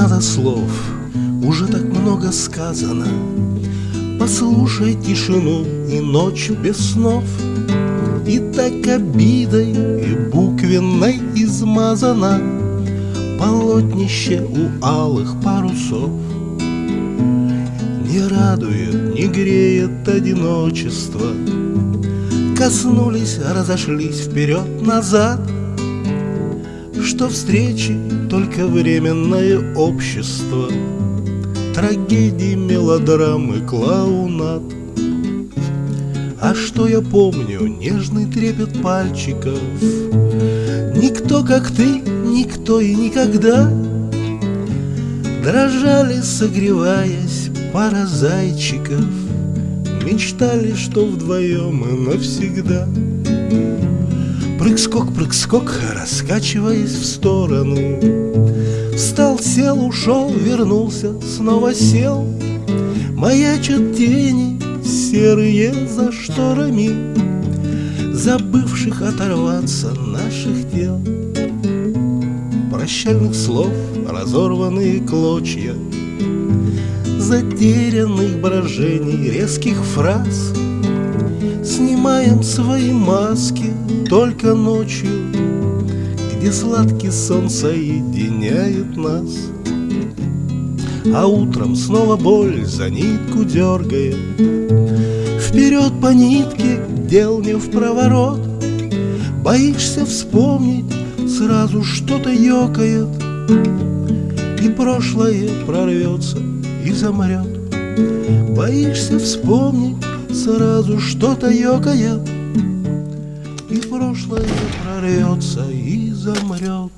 надо слов, уже так много сказано. Послушай тишину и ночь без снов. И так обидой и буквенной измазана Полотнище у алых парусов. Не радует, не греет одиночество. Коснулись, разошлись вперед-назад Что встречи только временное общество. Трагедии, мелодрамы, клоунат. А что я помню, нежный трепет пальчиков. Никто, как ты, никто и никогда. Дрожали, согреваясь, пара зайчиков. Мечтали, что вдвоем и навсегда Прыг-скок, прыг-скок, раскачиваясь в сторону. Встал, сел, ушел, вернулся, снова сел. Маячат тени серые за шторами Забывших оторваться наших тел Прощальных слов, разорванные клочья Затерянных брожений, резких фраз Снимаем свои маски только ночью Где сладкий сон соединяет нас. А утром снова боль за нитку дергает. Вперед по нитке, дел не в проворот. Боишься вспомнить, сразу что-то ёкает. И прошлое прорвется и замрет Боишься вспомнить, сразу что-то ёкает И прошлое прорвется и замрет